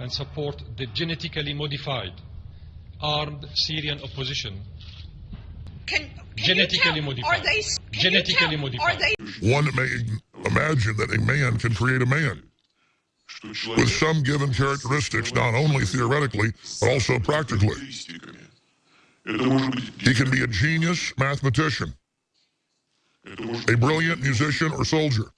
and support the genetically modified armed Syrian opposition. Can, can genetically modified. Are they, genetically modified. They... One may imagine that a man can create a man with some given characteristics, not only theoretically, but also practically. He can be a genius mathematician, a brilliant musician or soldier.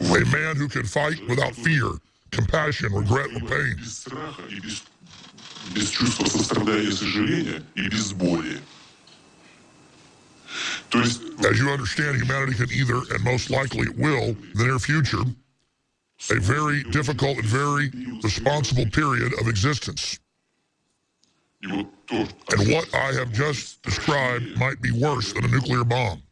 a man who can fight without fear, compassion, regret, or pain. без страха и без, без чувства сострадания и сожаления и без боли. То есть As you understand, humanity can either, and most likely it will, in the near future, a very difficult and very responsible period of existence. и вот то, And what I have just described might be worse than a nuclear bomb.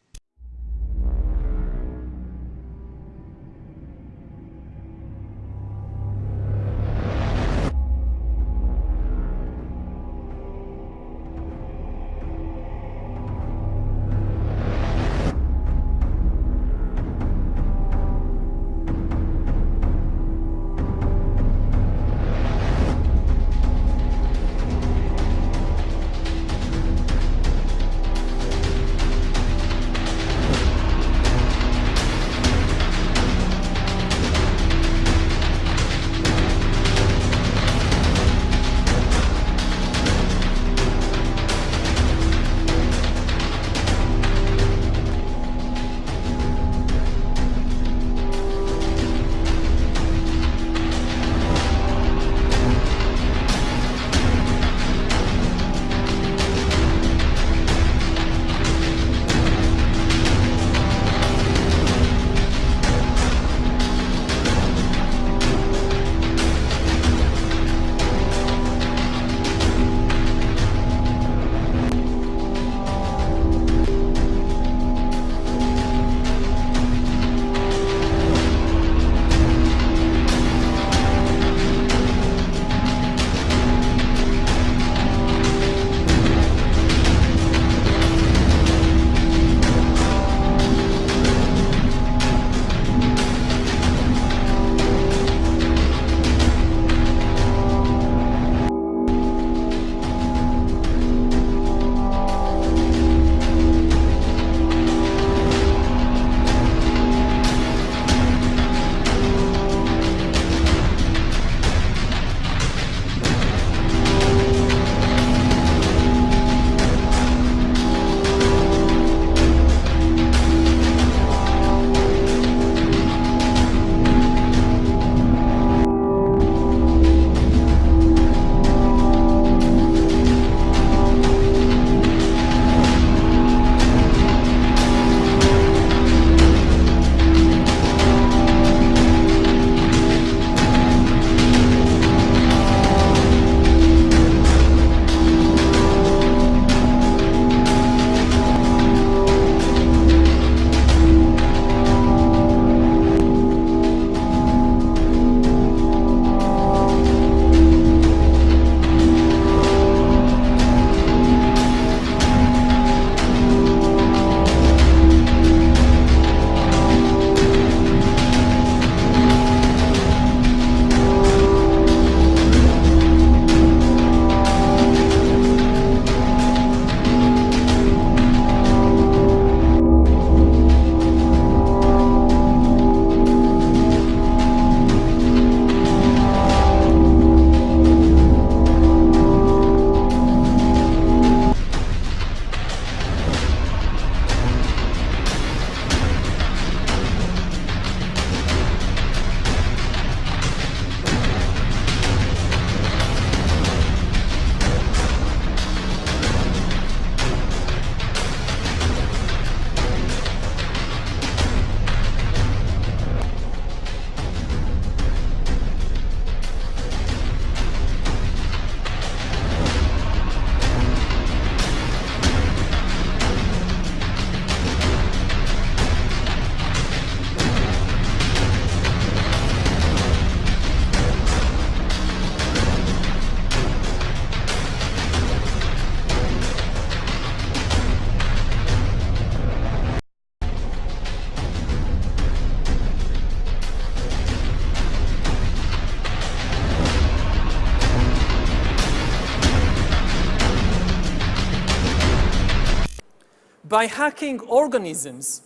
By hacking organisms,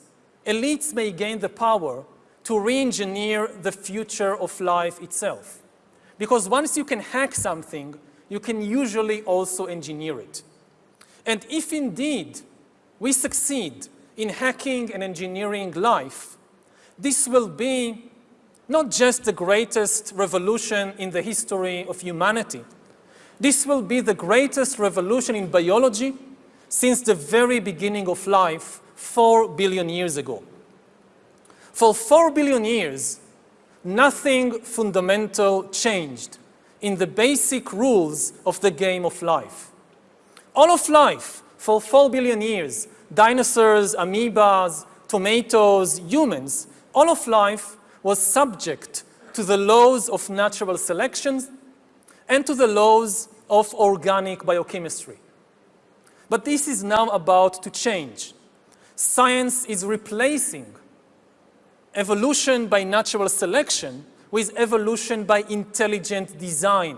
elites may gain the power to re-engineer the future of life itself. Because once you can hack something, you can usually also engineer it. And if indeed we succeed in hacking and engineering life, this will be not just the greatest revolution in the history of humanity. This will be the greatest revolution in biology since the very beginning of life, four billion years ago. For four billion years, nothing fundamental changed in the basic rules of the game of life. All of life, for four billion years, dinosaurs, amoebas, tomatoes, humans, all of life was subject to the laws of natural selection and to the laws of organic biochemistry. But this is now about to change. Science is replacing evolution by natural selection with evolution by intelligent design.